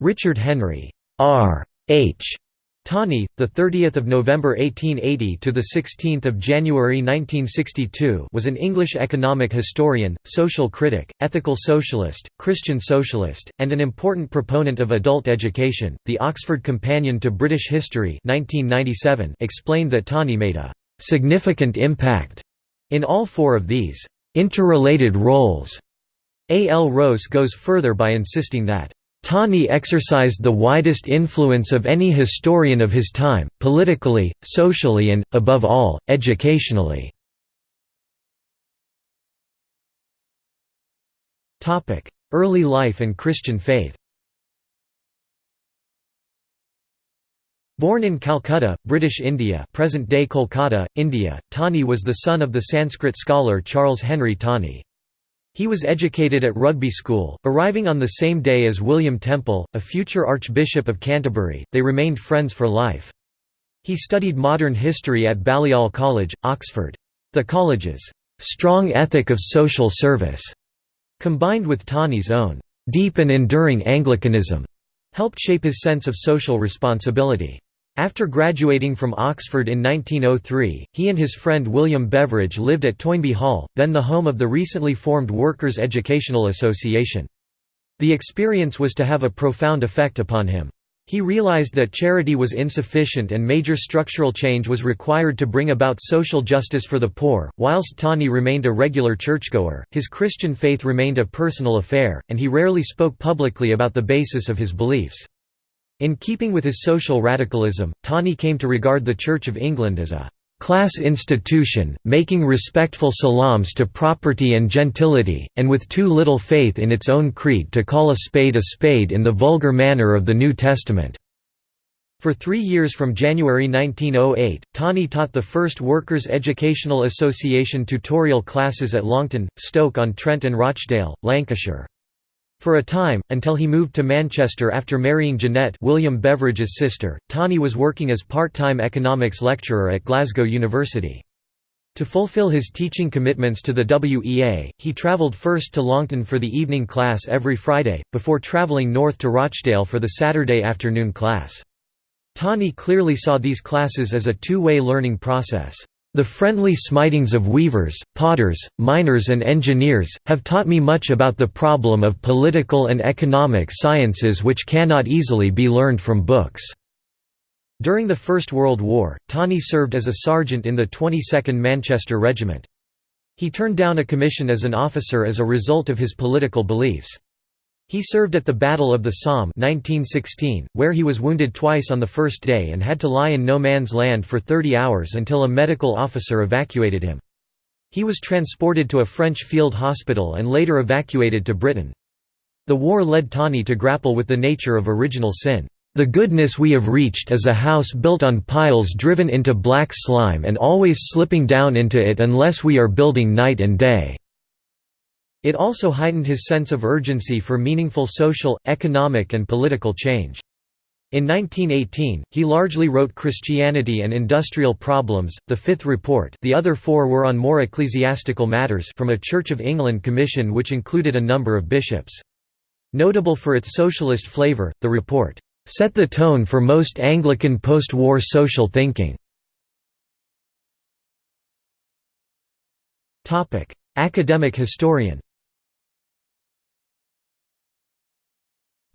Richard Henry R. H. Tawney, the 30th of November 1880 to the 16th of January 1962, was an English economic historian, social critic, ethical socialist, Christian socialist, and an important proponent of adult education. The Oxford Companion to British History, 1997, explained that Tawney made a significant impact in all four of these interrelated roles. A. L. Rowse goes further by insisting that Tawney exercised the widest influence of any historian of his time, politically, socially and, above all, educationally. Early life and Christian faith Born in Calcutta, British India present-day Kolkata, India, Tawney was the son of the Sanskrit scholar Charles Henry Tawney. He was educated at Rugby School, arriving on the same day as William Temple, a future Archbishop of Canterbury, they remained friends for life. He studied modern history at Balliol College, Oxford. The college's strong ethic of social service, combined with Tawney's own deep and enduring Anglicanism, helped shape his sense of social responsibility. After graduating from Oxford in 1903, he and his friend William Beveridge lived at Toynbee Hall, then the home of the recently formed Workers' Educational Association. The experience was to have a profound effect upon him. He realized that charity was insufficient and major structural change was required to bring about social justice for the poor. Whilst Tawney remained a regular churchgoer, his Christian faith remained a personal affair, and he rarely spoke publicly about the basis of his beliefs. In keeping with his social radicalism, Tawney came to regard the Church of England as a class institution, making respectful salams to property and gentility, and with too little faith in its own creed to call a spade a spade in the vulgar manner of the New Testament. For three years from January 1908, Tawney taught the first Workers' Educational Association tutorial classes at Longton, Stoke-on-Trent and Rochdale, Lancashire. For a time, until he moved to Manchester after marrying Jeanette William Beveridge's sister, Tawney was working as part-time economics lecturer at Glasgow University. To fulfill his teaching commitments to the WEA, he travelled first to Longton for the evening class every Friday, before travelling north to Rochdale for the Saturday afternoon class. Tawney clearly saw these classes as a two-way learning process. The friendly smitings of weavers, potters, miners and engineers, have taught me much about the problem of political and economic sciences which cannot easily be learned from books." During the First World War, Tawney served as a sergeant in the 22nd Manchester Regiment. He turned down a commission as an officer as a result of his political beliefs. He served at the Battle of the Somme 1916, where he was wounded twice on the first day and had to lie in no man's land for 30 hours until a medical officer evacuated him. He was transported to a French field hospital and later evacuated to Britain. The war led Tawney to grapple with the nature of original sin. The goodness we have reached is a house built on piles driven into black slime and always slipping down into it unless we are building night and day. It also heightened his sense of urgency for meaningful social, economic and political change. In 1918, he largely wrote Christianity and Industrial Problems, the Fifth Report the other four were on more ecclesiastical matters from a Church of England commission which included a number of bishops. Notable for its socialist flavour, the report, "...set the tone for most Anglican post-war social thinking." Academic historian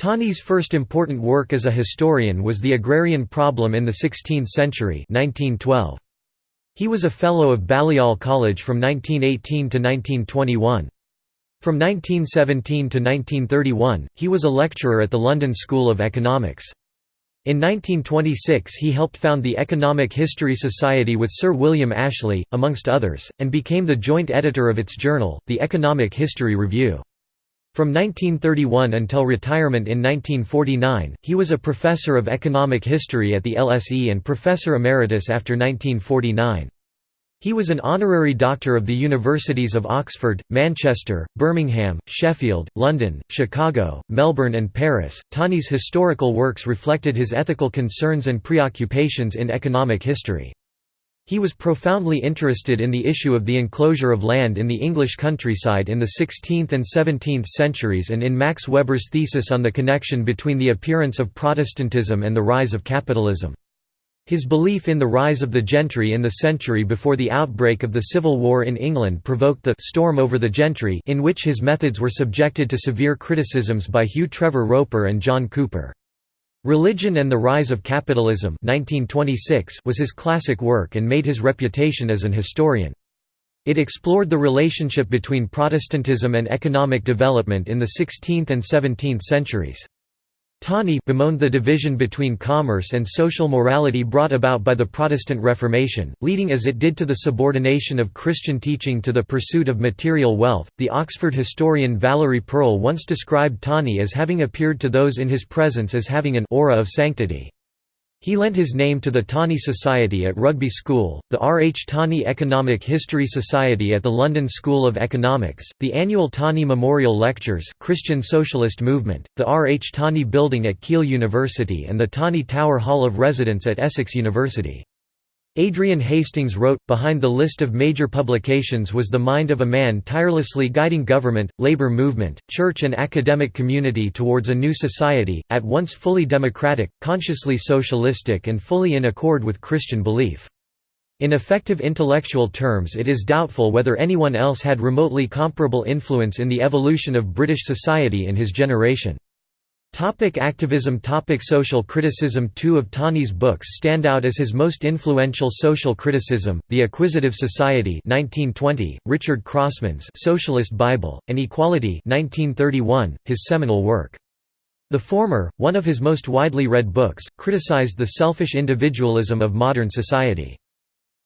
Tawney's first important work as a historian was The Agrarian Problem in the Sixteenth Century 1912. He was a Fellow of Balliol College from 1918 to 1921. From 1917 to 1931, he was a lecturer at the London School of Economics. In 1926 he helped found the Economic History Society with Sir William Ashley, amongst others, and became the joint editor of its journal, the Economic History Review. From 1931 until retirement in 1949, he was a professor of economic history at the LSE and professor emeritus after 1949. He was an honorary doctor of the universities of Oxford, Manchester, Birmingham, Sheffield, London, Chicago, Melbourne, and Paris. Tawney's historical works reflected his ethical concerns and preoccupations in economic history. He was profoundly interested in the issue of the enclosure of land in the English countryside in the 16th and 17th centuries and in Max Weber's thesis on the connection between the appearance of Protestantism and the rise of capitalism. His belief in the rise of the gentry in the century before the outbreak of the Civil War in England provoked the «storm over the gentry» in which his methods were subjected to severe criticisms by Hugh Trevor Roper and John Cooper. Religion and the Rise of Capitalism 1926 was his classic work and made his reputation as an historian. It explored the relationship between Protestantism and economic development in the 16th and 17th centuries. Tawney bemoaned the division between commerce and social morality brought about by the Protestant Reformation, leading as it did to the subordination of Christian teaching to the pursuit of material wealth. The Oxford historian Valerie Pearl once described Tawney as having appeared to those in his presence as having an aura of sanctity. He lent his name to the Tawney Society at Rugby School, the R. H. Tawney Economic History Society at the London School of Economics, the annual Tawney Memorial Lectures Christian Socialist Movement, the R. H. Tawney Building at Keele University and the Tawney Tower Hall of Residence at Essex University. Adrian Hastings wrote, behind the list of major publications was the mind of a man tirelessly guiding government, labor movement, church and academic community towards a new society, at once fully democratic, consciously socialistic and fully in accord with Christian belief. In effective intellectual terms it is doubtful whether anyone else had remotely comparable influence in the evolution of British society in his generation. Topic activism Topic Social criticism Two of Tawney's books stand out as his most influential social criticism, The Acquisitive Society 1920, Richard Crossman's Socialist Bible, and Equality 1931, his seminal work. The former, one of his most widely read books, criticized the selfish individualism of modern society.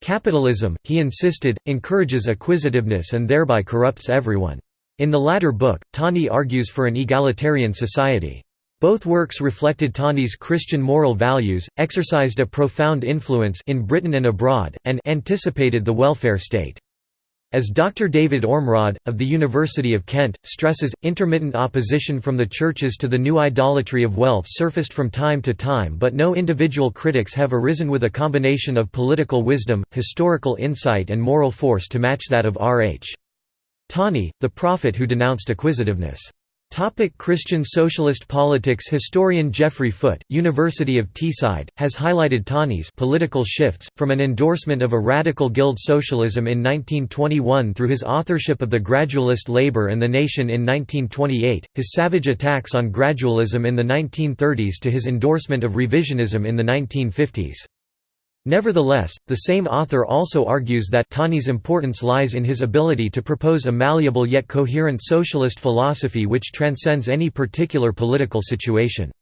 Capitalism, he insisted, encourages acquisitiveness and thereby corrupts everyone. In the latter book, Tawney argues for an egalitarian society. Both works reflected Tawney's Christian moral values, exercised a profound influence in Britain and abroad, and anticipated the welfare state. As Dr. David Ormrod, of the University of Kent, stresses, intermittent opposition from the churches to the new idolatry of wealth surfaced from time to time but no individual critics have arisen with a combination of political wisdom, historical insight and moral force to match that of R. H. Tawney, the prophet who denounced acquisitiveness. Topic Christian socialist politics Historian Geoffrey Foote, University of Teesside, has highlighted Tawney's political shifts, from an endorsement of a radical guild socialism in 1921 through his authorship of The Gradualist Labour and the Nation in 1928, his savage attacks on gradualism in the 1930s to his endorsement of revisionism in the 1950s. Nevertheless, the same author also argues that Tawney's importance lies in his ability to propose a malleable yet coherent socialist philosophy which transcends any particular political situation.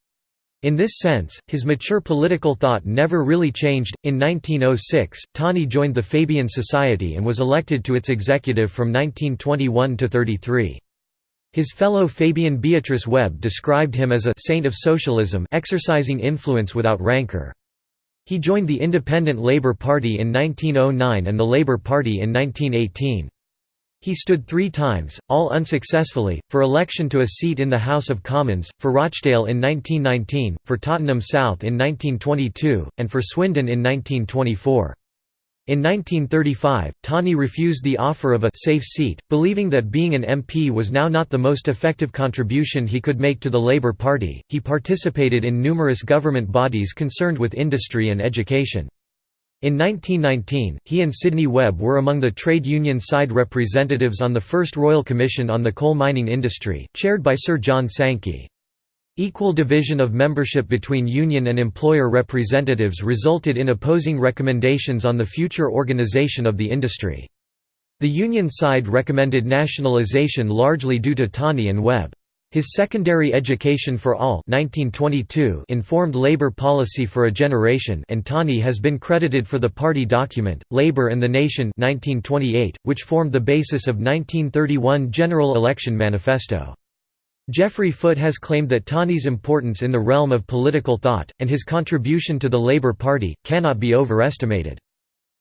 In this sense, his mature political thought never really changed. In 1906, Tawney joined the Fabian Society and was elected to its executive from 1921 to 33. His fellow Fabian Beatrice Webb described him as a saint of socialism exercising influence without rancor. He joined the Independent Labour Party in 1909 and the Labour Party in 1918. He stood three times, all unsuccessfully, for election to a seat in the House of Commons, for Rochdale in 1919, for Tottenham South in 1922, and for Swindon in 1924. In 1935, Tawney refused the offer of a «safe seat», believing that being an MP was now not the most effective contribution he could make to the Labour Party. He participated in numerous government bodies concerned with industry and education. In 1919, he and Sidney Webb were among the trade union side representatives on the first Royal Commission on the Coal Mining Industry, chaired by Sir John Sankey. Equal division of membership between union and employer representatives resulted in opposing recommendations on the future organization of the industry. The union side recommended nationalization largely due to Tawney and Webb. His Secondary Education for All 1922 informed labor policy for a generation and Tawney has been credited for the party document, Labor and the Nation 1928, which formed the basis of 1931 General Election Manifesto. Geoffrey Foote has claimed that Tawney's importance in the realm of political thought, and his contribution to the Labour Party, cannot be overestimated.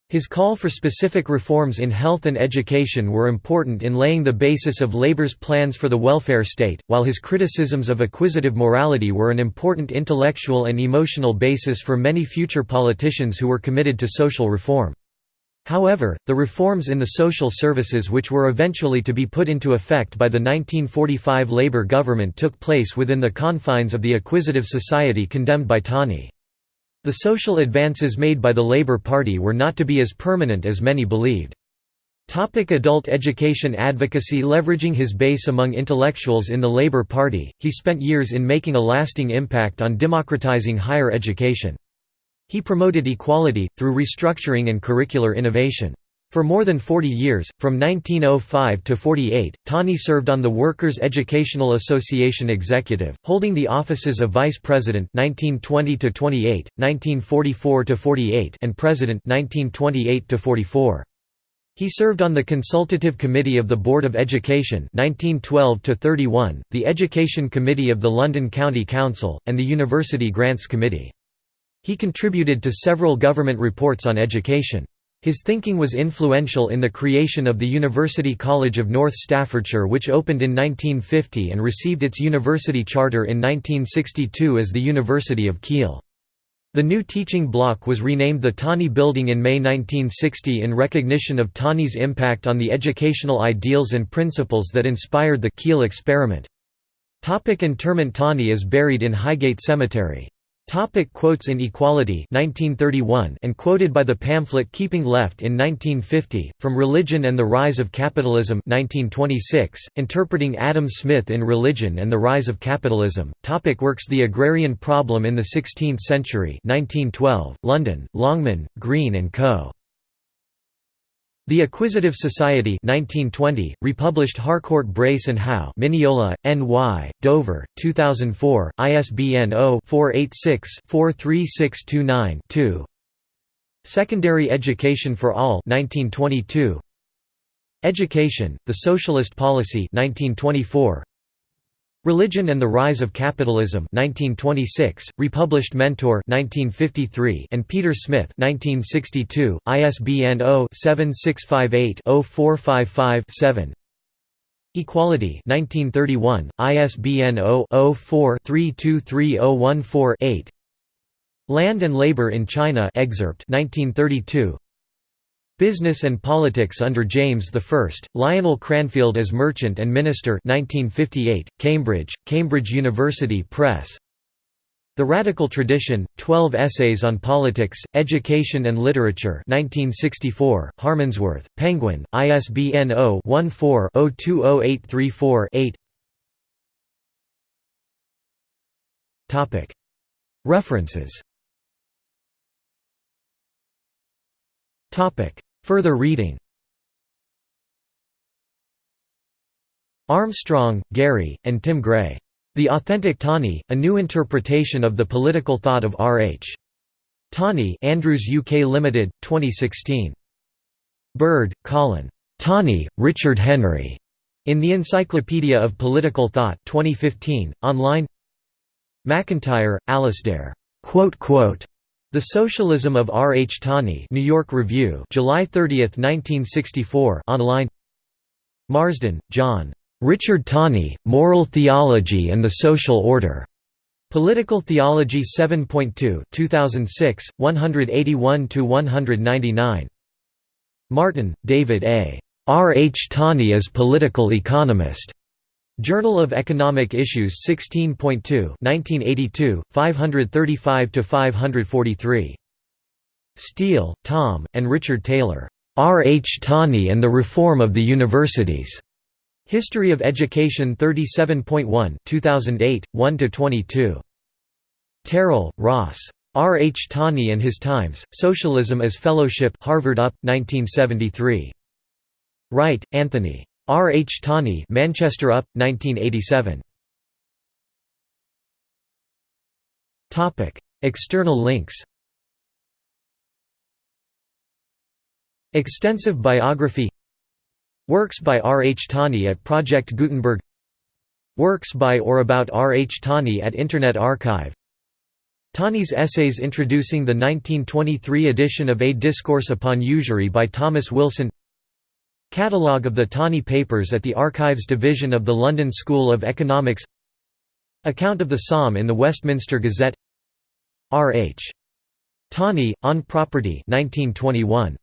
His call for specific reforms in health and education were important in laying the basis of Labour's plans for the welfare state, while his criticisms of acquisitive morality were an important intellectual and emotional basis for many future politicians who were committed to social reform. However, the reforms in the social services which were eventually to be put into effect by the 1945 Labour government took place within the confines of the acquisitive society condemned by Tawney. The social advances made by the Labour Party were not to be as permanent as many believed. Topic adult education advocacy Leveraging his base among intellectuals in the Labour Party, he spent years in making a lasting impact on democratising higher education. He promoted equality, through restructuring and curricular innovation. For more than 40 years, from 1905 to 48, Tawney served on the Workers' Educational Association Executive, holding the offices of Vice President 1920 to 28, 1944 to 48, and President 1928 to 44. He served on the Consultative Committee of the Board of Education 1912 to 31, the Education Committee of the London County Council, and the University Grants Committee. He contributed to several government reports on education. His thinking was influential in the creation of the University College of North Staffordshire which opened in 1950 and received its university charter in 1962 as the University of Keele. The new teaching block was renamed the Tawney Building in May 1960 in recognition of Tawney's impact on the educational ideals and principles that inspired the Keele experiment. Topic interment Tawney is buried in Highgate Cemetery. Topic quotes in Equality 1931 and quoted by the pamphlet Keeping Left in 1950, From Religion and the Rise of Capitalism 1926, interpreting Adam Smith in Religion and the Rise of Capitalism, topic Works The Agrarian Problem in the Sixteenth Century 1912, London, Longman, Green Co. The Acquisitive Society 1920, republished Harcourt Brace and Howe Mineola, N.Y., Dover, 2004, ISBN 0-486-43629-2 Secondary Education for All 1922. Education, The Socialist Policy 1924. Religion and the Rise of Capitalism 1926, republished Mentor 1953 and Peter Smith 1962, ISBN 0-7658-0455-7 Equality 1931, ISBN 0-04-323014-8 Land and Labor in China excerpt 1932 Business and Politics under James I, Lionel Cranfield as Merchant and Minister 1958, Cambridge, Cambridge University Press. The Radical Tradition, 12 Essays on Politics, Education and Literature 1964, Harmondsworth, Penguin, ISBN 0-14-020834-8 References Further reading Armstrong, Gary, and Tim Gray. The Authentic Tawney, A New Interpretation of the Political Thought of R. H. Tawney Andrews UK Limited, 2016. Bird, Colin. Tawney, Richard Henry. In the Encyclopedia of Political Thought 2015, online MacIntyre, Alasdair. The Socialism of R. H. Tawney New York Review July 30, 1964 online Marsden, John. Richard Tawney, Moral Theology and the Social Order. Political Theology 7.2 2006, 181–199. Martin, David A. R. H. Tawney as Political Economist. Journal of Economic Issues 16.2 1982, 535–543. Steele, Tom, and Richard Taylor. R. H. Tawney and the Reform of the Universities. History of Education 37.1 2008, 1–22. Terrill, Ross. R. H. Tawney and His Times, Socialism as Fellowship Harvard UP, 1973. Wright, Anthony. R. H. Tawney Manchester UP, 1987. External links Extensive biography Works by R. H. Tawney at Project Gutenberg Works by or about R. H. Tawney at Internet Archive Tawney's essays introducing the 1923 edition of A Discourse upon Usury by Thomas Wilson Catalogue of the Tawney Papers at the Archives Division of the London School of Economics Account of the Somme in the Westminster Gazette R. H. Tawney, On Property 1921.